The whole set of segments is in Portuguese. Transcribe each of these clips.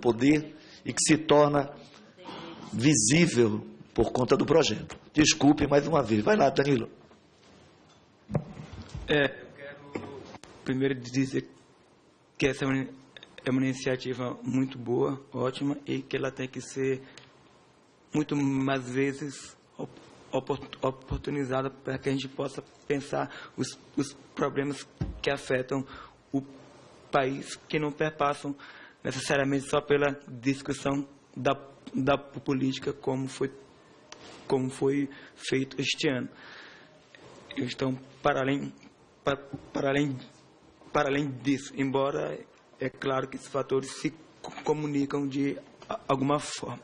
poder e que se torna visível por conta do projeto. Desculpe mais uma vez. Vai lá, Danilo. É, eu quero primeiro dizer que essa é uma iniciativa muito boa, ótima, e que ela tem que ser muito mais vezes oportunizada para que a gente possa pensar os, os problemas que afetam o país, que não perpassam necessariamente só pela discussão da, da política, como foi, como foi feito este ano. Então, para além, para, para além, para além disso, embora é claro que esses fatores se comunicam de alguma forma.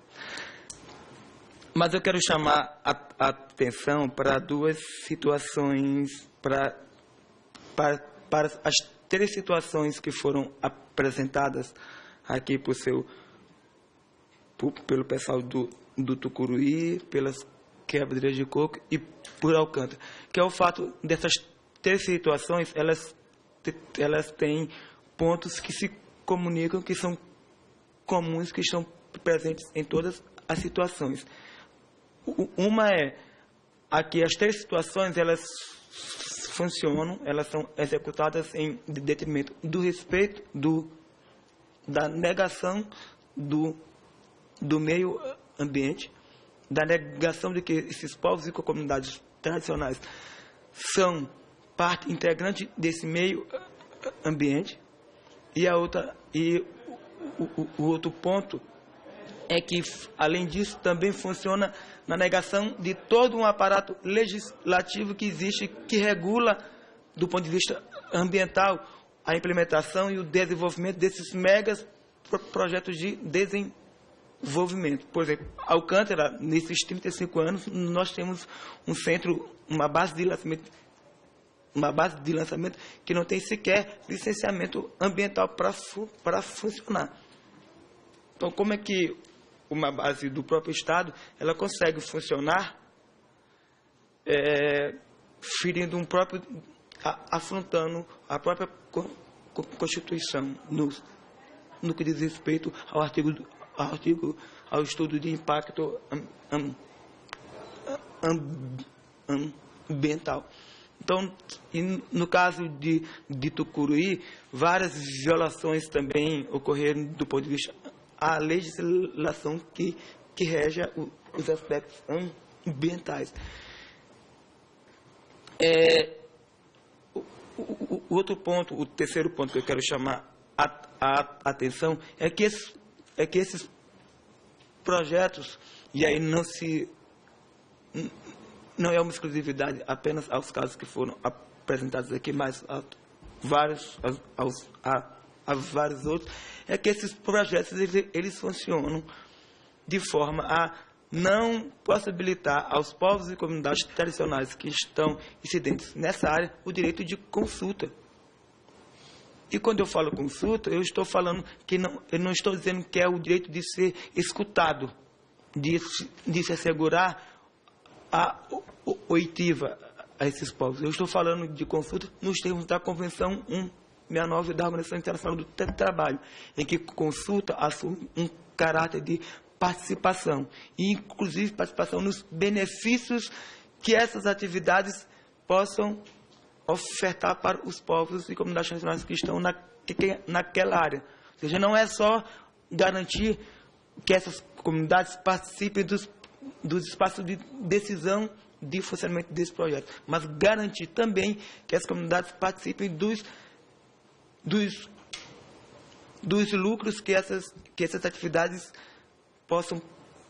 Mas eu quero chamar a, a atenção para duas situações, para, para, para as três situações que foram apresentadas aqui por seu, por, pelo pessoal do, do Tucuruí, pelas quebradeiras de coco e por Alcântara, que é o fato dessas três situações, elas, elas têm pontos que se comunicam, que são comuns, que estão presentes em todas as situações. Uma é aqui as três situações elas funcionam, elas são executadas em detrimento do respeito, do da negação do do meio ambiente, da negação de que esses povos e comunidades tradicionais são parte integrante desse meio ambiente. E a outra e o, o, o outro ponto é que, além disso, também funciona na negação de todo um aparato legislativo que existe, que regula, do ponto de vista ambiental, a implementação e o desenvolvimento desses megas projetos de desenvolvimento. Por exemplo, Alcântara, nesses 35 anos, nós temos um centro, uma base de lançamento uma base de lançamento que não tem sequer licenciamento ambiental para funcionar. Então, como é que uma base do próprio Estado, ela consegue funcionar é, ferindo um próprio, afrontando a própria Constituição no, no que diz respeito ao artigo, ao artigo ao estudo de impacto am, am, am, ambiental. Então, no caso de, de Tucuruí, várias violações também ocorreram do ponto de vista a legislação que, que rege os aspectos ambientais. É, o, outro ponto, o terceiro ponto que eu quero chamar a, a, atenção é que, esses, é que esses projetos, e aí não se não é uma exclusividade apenas aos casos que foram apresentados aqui, mas a vários, aos, a, a vários outros, é que esses projetos eles, eles funcionam de forma a não possibilitar aos povos e comunidades tradicionais que estão incidentes nessa área o direito de consulta. E quando eu falo consulta, eu estou falando que não, eu não estou dizendo que é o direito de ser escutado, de, de se assegurar a oitiva a esses povos. Eu estou falando de consulta nos termos da Convenção 1 69 da Organização Internacional do Trabalho, em que consulta assume um caráter de participação, e inclusive participação nos benefícios que essas atividades possam ofertar para os povos e comunidades nacionais que estão na, que, naquela área. Ou seja, não é só garantir que essas comunidades participem dos, dos espaços de decisão de funcionamento desse projeto, mas garantir também que as comunidades participem dos dos, dos lucros que essas, que essas atividades possam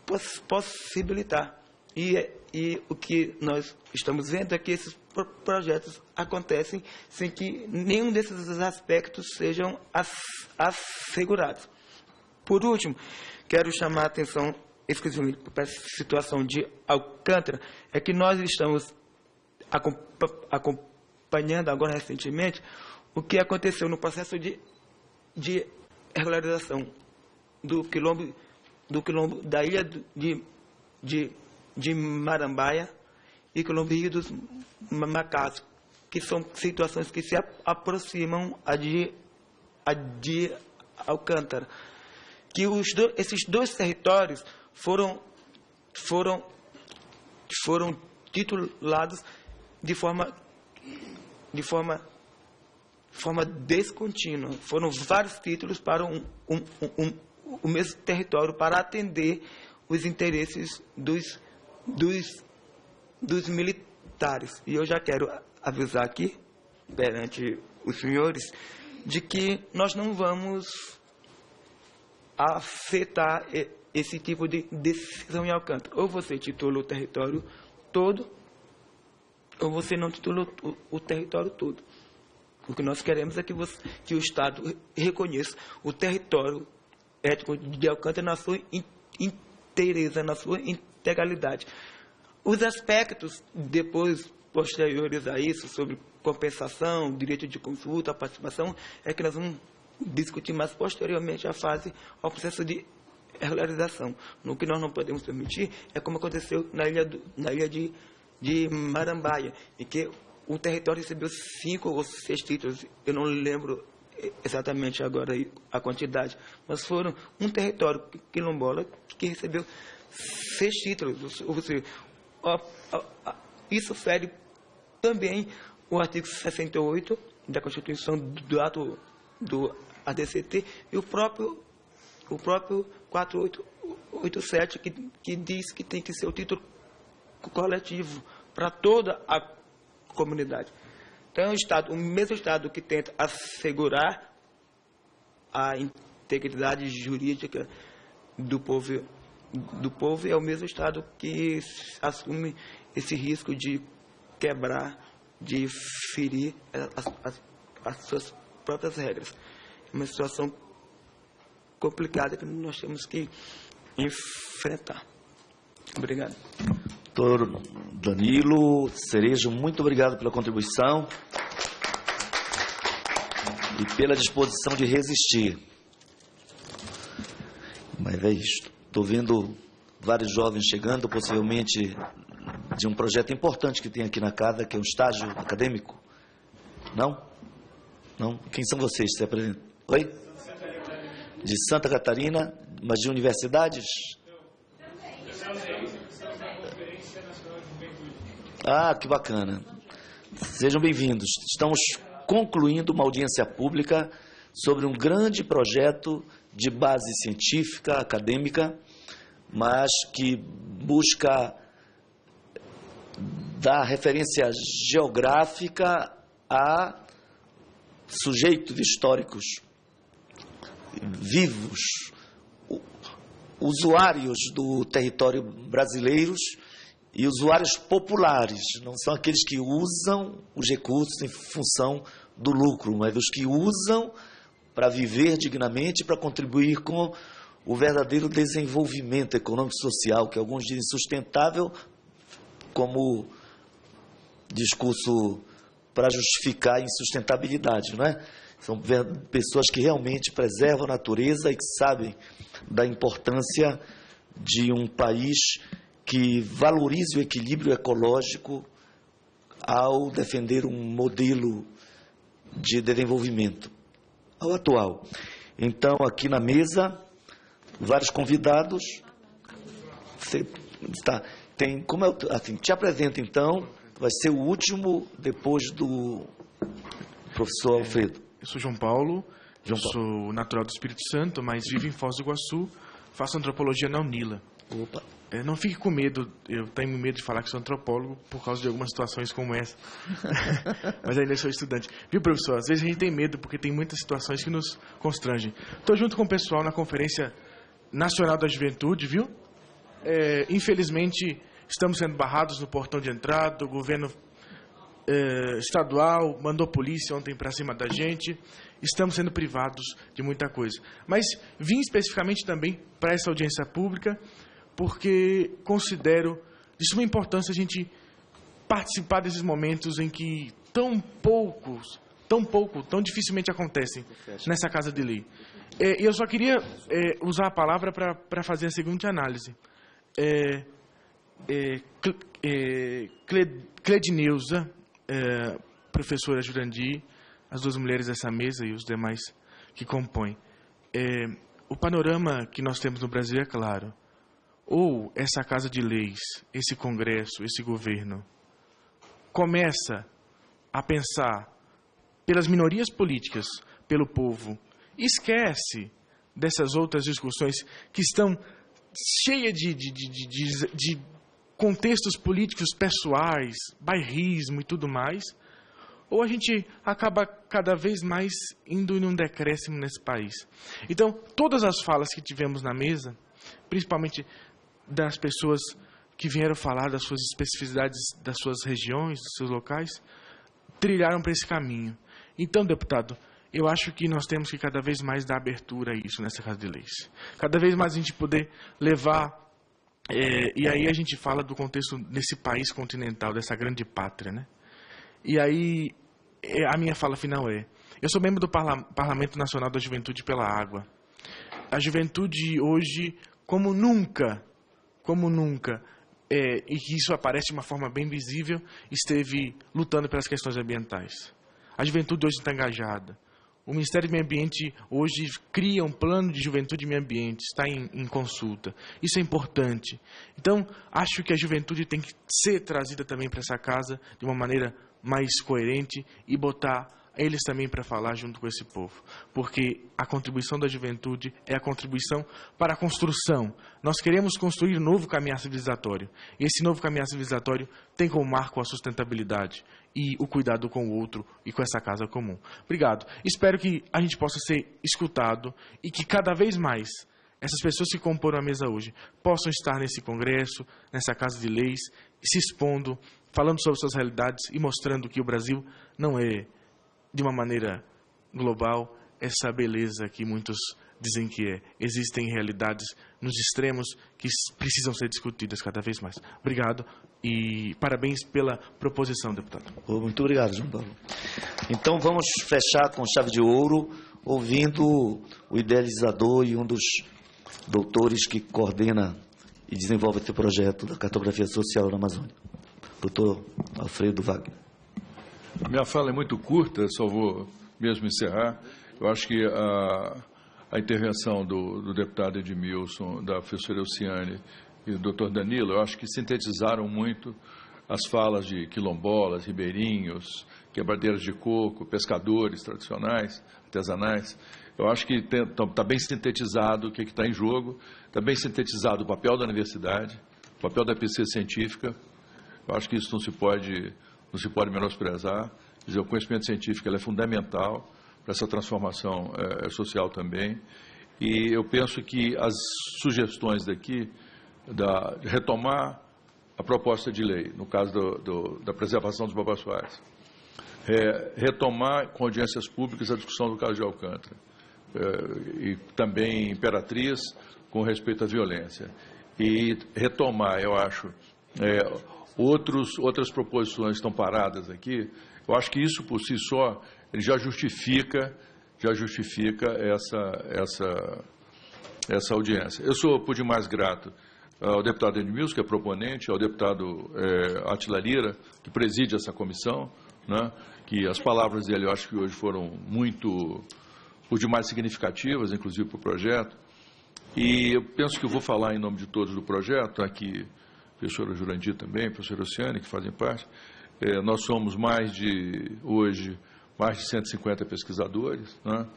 poss, possibilitar. E, e o que nós estamos vendo é que esses projetos acontecem sem que nenhum desses aspectos sejam assegurados. Por último, quero chamar a atenção exclusivamente para a situação de Alcântara, é que nós estamos acompanhando agora recentemente o que aconteceu no processo de, de regularização do quilombo, do quilombo da ilha de, de, de Marambaia e quilombo Rio dos Macacos, que são situações que se aproximam a de, a de Alcântara. que os do, esses dois territórios foram, foram, foram titulados de forma, de forma, forma descontínua. Foram vários títulos para um, um, um, o mesmo território para atender os interesses dos, dos, dos militares. E eu já quero avisar aqui, perante os senhores, de que nós não vamos afetar esse tipo de decisão em Alcântara. Ou você titula o território todo, ou você não titula o, o território todo. O que nós queremos é que, você, que o Estado reconheça o território étnico de Alcântara na sua inteireza, na sua integralidade. Os aspectos depois posteriores a isso, sobre compensação, direito de consulta, participação, é que nós vamos discutir mais posteriormente a fase ao processo de regularização. No que nós não podemos permitir é como aconteceu na ilha, do, na ilha de, de Marambaia, em que o território recebeu cinco ou seis títulos, eu não lembro exatamente agora a quantidade, mas foram um território quilombola que recebeu seis títulos. Ou seja, isso fere também o artigo 68 da Constituição do ato do ADCT e o próprio, o próprio 4887 que, que diz que tem que ser o título coletivo para toda a comunidade. Então, é Estado, o mesmo Estado que tenta assegurar a integridade jurídica do povo, do povo é o mesmo Estado que assume esse risco de quebrar, de ferir as, as, as suas próprias regras. É uma situação complicada que nós temos que enfrentar. Obrigado. Doutor Danilo Cerejo, muito obrigado pela contribuição e pela disposição de resistir. Mas é isto. Estou vendo vários jovens chegando, possivelmente de um projeto importante que tem aqui na casa, que é um estágio acadêmico. Não? Não? Quem são vocês? Se apresentam. Oi? De Santa Catarina, mas de universidades? Ah, que bacana. Sejam bem-vindos. Estamos concluindo uma audiência pública sobre um grande projeto de base científica, acadêmica, mas que busca dar referência geográfica a sujeitos históricos vivos, usuários do território brasileiros e usuários populares, não são aqueles que usam os recursos em função do lucro, mas os que usam para viver dignamente, para contribuir com o verdadeiro desenvolvimento econômico e social, que alguns dizem sustentável, como discurso para justificar a insustentabilidade, não é? São pessoas que realmente preservam a natureza e que sabem da importância de um país que valorize o equilíbrio ecológico ao defender um modelo de desenvolvimento ao atual. Então, aqui na mesa, vários convidados. Você tem, como é, assim, te apresento então vai ser o último depois do professor Alfredo. Eu sou João Paulo, João Paulo. sou natural do Espírito Santo, mas vivo em Foz do Iguaçu, faço antropologia na Unila. Opa. É, não fique com medo, eu tenho medo de falar que sou antropólogo por causa de algumas situações como essa. Mas ainda sou estudante. Viu, professor? Às vezes a gente tem medo porque tem muitas situações que nos constrangem. Estou junto com o pessoal na Conferência Nacional da Juventude, viu? É, infelizmente, Estamos sendo barrados no portão de entrada, o governo eh, estadual mandou polícia ontem para cima da gente. Estamos sendo privados de muita coisa. Mas vim especificamente também para essa audiência pública, porque considero de suma importância a gente participar desses momentos em que tão poucos, tão pouco, tão dificilmente acontecem nessa casa de lei. E eu só queria é, usar a palavra para fazer a seguinte análise. É, é, é, Cledneuza, é, professora Jurandir, as duas mulheres dessa mesa e os demais que compõem. É, o panorama que nós temos no Brasil é claro. Ou essa casa de leis, esse Congresso, esse governo, começa a pensar pelas minorias políticas, pelo povo, esquece dessas outras discussões que estão cheias de, de, de, de, contextos políticos pessoais, bairrismo e tudo mais, ou a gente acaba cada vez mais indo em um decréscimo nesse país. Então, todas as falas que tivemos na mesa, principalmente das pessoas que vieram falar das suas especificidades das suas regiões, dos seus locais, trilharam para esse caminho. Então, deputado, eu acho que nós temos que cada vez mais dar abertura a isso nessa Casa de Leis. Cada vez mais a gente poder levar. É, e aí a gente fala do contexto desse país continental, dessa grande pátria, né? E aí é, a minha fala final é: eu sou membro do Parla Parlamento Nacional da Juventude pela Água. A juventude hoje, como nunca, como nunca, é, e que isso aparece de uma forma bem visível, esteve lutando pelas questões ambientais. A juventude hoje está engajada. O Ministério do Meio Ambiente hoje cria um plano de juventude e meio ambiente, está em, em, consulta. Isso é importante. Então, acho que a juventude tem que ser trazida também para essa casa de uma maneira mais coerente e botar eles também para falar junto com esse povo. Porque a contribuição da juventude é a contribuição para a construção. Nós queremos construir um novo caminhar civilizatório. E esse novo caminhar civilizatório tem como marco a sustentabilidade e o cuidado com o outro e com essa casa comum. Obrigado. Espero que a gente possa ser escutado e que cada vez mais essas pessoas que comporam a mesa hoje possam estar nesse congresso, nessa casa de leis, se expondo, falando sobre suas realidades e mostrando que o Brasil não é de uma maneira global essa beleza que muitos dizem que é. Existem realidades nos extremos que precisam ser discutidas cada vez mais. Obrigado e parabéns pela proposição, deputado. Muito obrigado, João Paulo. Então vamos fechar com chave de ouro, ouvindo o idealizador e um dos doutores que coordena e desenvolve esse projeto da cartografia social na Amazônia, doutor Alfredo Wagner. Minha fala é muito curta, só vou mesmo encerrar. Eu acho que a, a intervenção do, do, deputado Edmilson, da professora Elciane e do doutor Danilo, eu acho que sintetizaram muito as falas de quilombolas, ribeirinhos, quebradeiras de coco, pescadores tradicionais, artesanais. Eu acho que está bem sintetizado o que está em jogo, está bem sintetizado o papel da universidade, o papel da pesquisa científica. Eu acho que isso não se pode não se pode menosprezar. Dizer, o conhecimento científico é fundamental para essa transformação é, social também. E eu penso que as sugestões daqui, da, de retomar a proposta de lei, no caso do, do, da preservação dos babassuais, é, retomar com audiências públicas a discussão do caso de Alcântara, é, e também Imperatriz com respeito à violência. E retomar, eu acho, é, outros, outras proposições estão paradas aqui, eu acho que isso por si só já justifica, já justifica essa, essa, essa audiência. Eu sou por demais grato ao deputado Edmilson, que é proponente, ao deputado é, Atila Lira, que preside essa comissão, né, que as palavras dele eu acho que hoje foram muito, por demais significativas, inclusive para o projeto. E eu penso que eu vou falar em nome de todos do projeto, aqui professora Jurandir também, professora Oceane, que fazem parte. É, nós somos mais de, hoje, mais de 150 pesquisadores, né?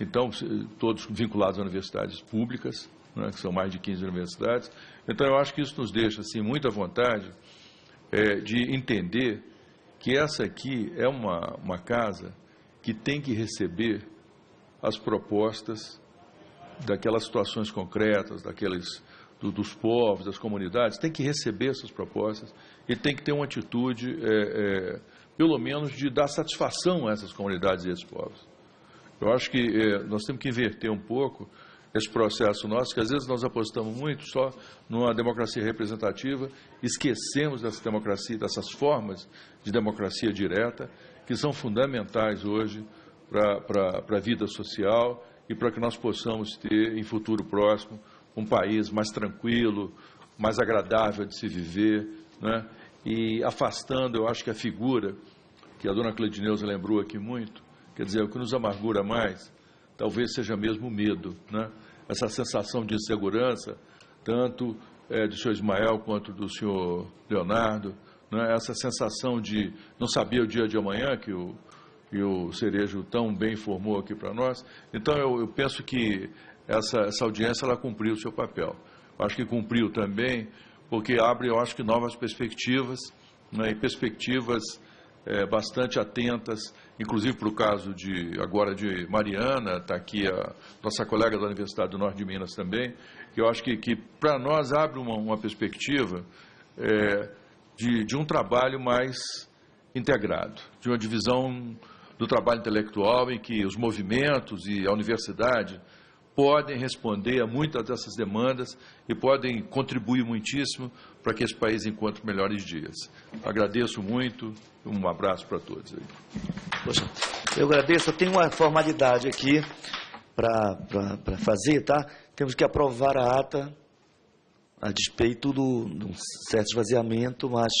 então, todos vinculados a universidades públicas, né? que são mais de 15 universidades. Então, eu acho que isso nos deixa, assim, muita vontade é, de entender que essa aqui é uma, uma casa que tem que receber as propostas daquelas situações concretas, daqueles do, dos povos, das comunidades, tem que receber essas propostas e tem que ter uma atitude, é, é, pelo menos, de dar satisfação a essas comunidades e esses povos. Eu acho que é, nós temos que inverter um pouco esse processo nosso, que às vezes nós apostamos muito só numa democracia representativa, esquecemos dessa democracia, dessas formas de democracia direta, que são fundamentais hoje para a vida social e para que nós possamos ter, em futuro próximo, um país mais tranquilo, mais agradável de se viver, né? e afastando, eu acho que a figura que a dona Cleidineuza lembrou aqui muito, quer dizer, o que nos amargura mais, talvez seja mesmo o medo, né? essa sensação de insegurança, tanto é, do senhor Ismael quanto do senhor Leonardo, né? essa sensação de não saber o dia de amanhã, que o, que o Cerejo tão bem informou aqui para nós. Então, eu, eu penso que essa, essa audiência ela cumpriu o seu papel. Eu acho que cumpriu também, porque abre, eu acho que, novas perspectivas, né, e perspectivas é, bastante atentas, inclusive para o caso de agora de Mariana, está aqui a nossa colega da Universidade do Norte de Minas também, que eu acho que, que para nós abre uma, uma perspectiva é, de, de um trabalho mais integrado, de uma divisão do trabalho intelectual em que os movimentos e a universidade podem responder a muitas dessas demandas e podem contribuir muitíssimo para que esse país encontre melhores dias. Agradeço muito, um abraço para todos. Poxa, eu agradeço, eu tenho uma formalidade aqui para fazer, tá? Temos que aprovar a ata a despeito do, um certo esvaziamento, mas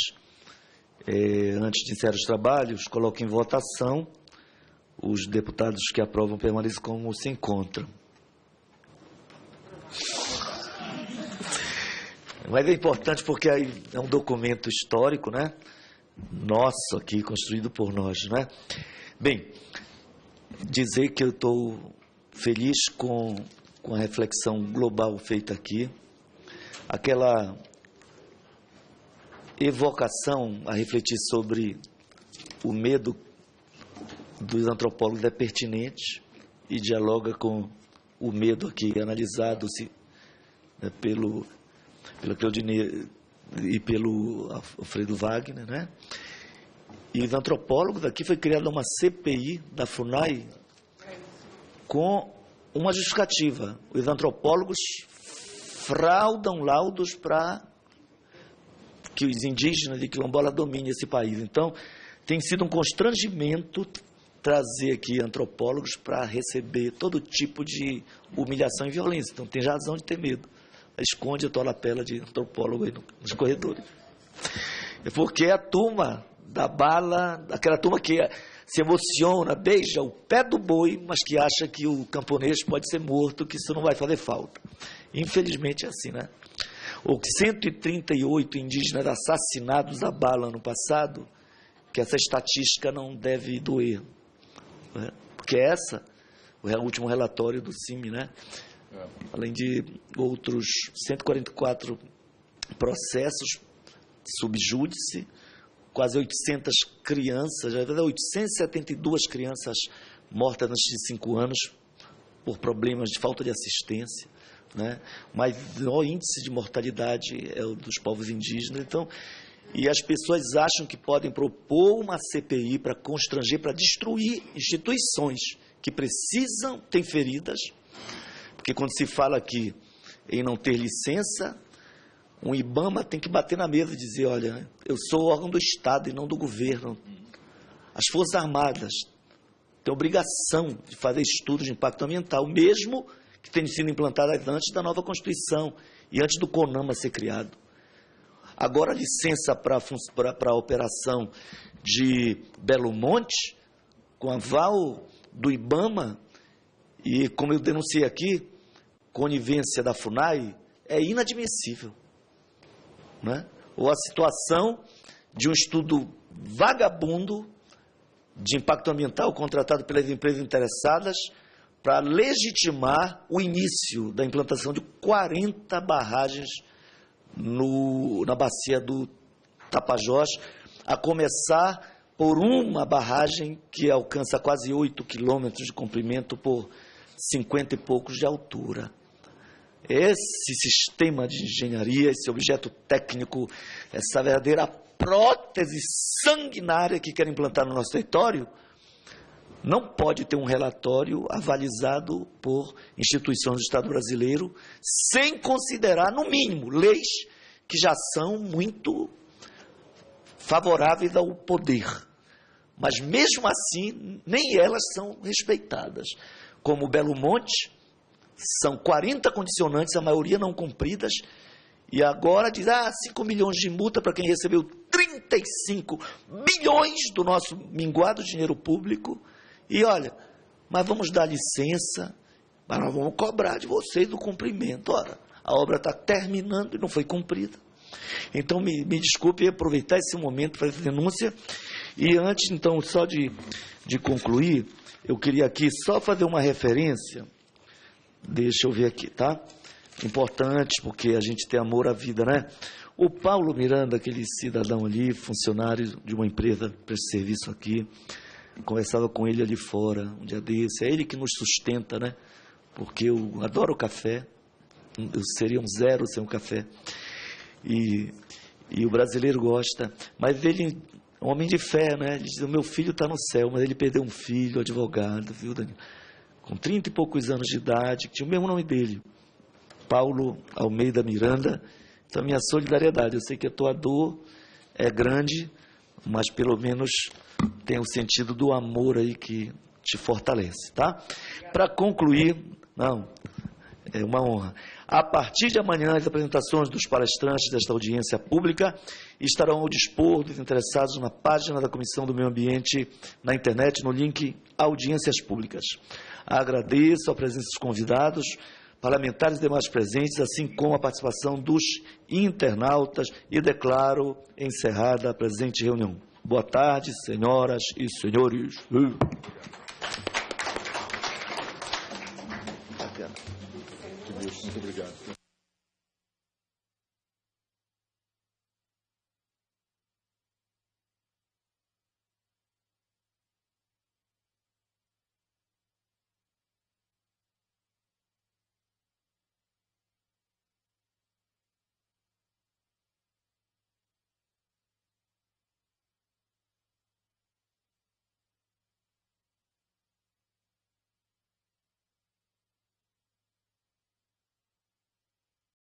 é, antes de encerrar os trabalhos, coloco em votação os deputados que aprovam permaneçam como se encontram. Mas é importante porque é um documento histórico, né? Nosso aqui, construído por nós, né? Bem, dizer que eu estou feliz com, com a reflexão global feita aqui, aquela evocação a refletir sobre o medo dos antropólogos é pertinente e dialoga com o medo aqui analisado se, né, pelo, pelo Claudine e pelo Alfredo Wagner, né? E os antropólogos aqui foi criada uma CPI da FUNAI com uma justificativa. Os antropólogos fraudam laudos para que os indígenas de quilombola dominem esse país. Então, tem sido um constrangimento trazer aqui antropólogos para receber todo tipo de humilhação e violência. Então tem razão de ter medo. Esconde a tua lapela de antropólogo aí nos corredores. É porque a turma da bala, aquela turma que se emociona, beija o pé do boi, mas que acha que o camponês pode ser morto, que isso não vai fazer falta. Infelizmente é assim, né? Ou 138 indígenas assassinados a bala no passado, que essa estatística não deve doer. Né? Porque essa, o último relatório do CIMI, né? É. além de outros 144 processos subjúdice, quase 800 crianças, já 872 crianças mortas antes de 5 anos por problemas de falta de assistência. Né? Mas o índice de mortalidade é o dos povos indígenas. Então, e as pessoas acham que podem propor uma CPI para constranger, para destruir instituições que precisam, têm feridas, porque quando se fala aqui em não ter licença, um IBAMA tem que bater na mesa e dizer, olha, eu sou órgão do Estado e não do governo. As Forças Armadas têm obrigação de fazer estudos de impacto ambiental, mesmo que tenham sido implantadas antes da nova Constituição e antes do CONAMA ser criado. Agora, licença para a operação de Belo Monte, com aval do IBAMA, e como eu denunciei aqui, conivência da FUNAI, é inadmissível. Né? Ou a situação de um estudo vagabundo de impacto ambiental contratado pelas empresas interessadas para legitimar o início da implantação de 40 barragens no, na bacia do Tapajós, a começar por uma barragem que alcança quase 8 quilômetros de comprimento por 50 e poucos de altura. Esse sistema de engenharia, esse objeto técnico, essa verdadeira prótese sanguinária que quer implantar no nosso território, não pode ter um relatório avalizado por instituições do Estado brasileiro, sem considerar, no mínimo, leis que já são muito favoráveis ao poder. Mas mesmo assim, nem elas são respeitadas. Como Belo Monte, são 40 condicionantes, a maioria não cumpridas, e agora diz, ah, 5 milhões de multa para quem recebeu 35 bilhões do nosso minguado dinheiro público, e olha, mas vamos dar licença Mas nós vamos cobrar de vocês o cumprimento. Ora, a obra está terminando e não foi cumprida. Então, me, me desculpe aproveitar esse momento para essa denúncia. E antes, então, só de, de concluir, eu queria aqui só fazer uma referência. Deixa eu ver aqui, tá? Importante, porque a gente tem amor à vida, né? O Paulo Miranda, aquele cidadão ali, funcionário de uma empresa para serviço aqui, conversava com ele ali fora, um dia desse. É ele que nos sustenta, né? Porque eu adoro café, eu seria um zero sem um café. E, e o brasileiro gosta. Mas ele, um homem de fé, né? Ele diz: o meu filho está no céu, mas ele perdeu um filho, advogado, viu, Daniel? Com trinta e poucos anos de idade, que tinha o mesmo nome dele, Paulo Almeida Miranda. Então, minha solidariedade. Eu sei que a tua dor é grande, mas pelo menos tem o sentido do amor aí que te fortalece, tá? Para concluir, não, é uma honra. A partir de amanhã, as apresentações dos palestrantes desta audiência pública estarão ao dispor dos interessados na página da Comissão do Meio Ambiente na internet, no link Audiências Públicas. Agradeço a presença dos convidados, parlamentares e demais presentes, assim como a participação dos internautas e declaro encerrada a presente reunião. Boa tarde, senhoras e senhores.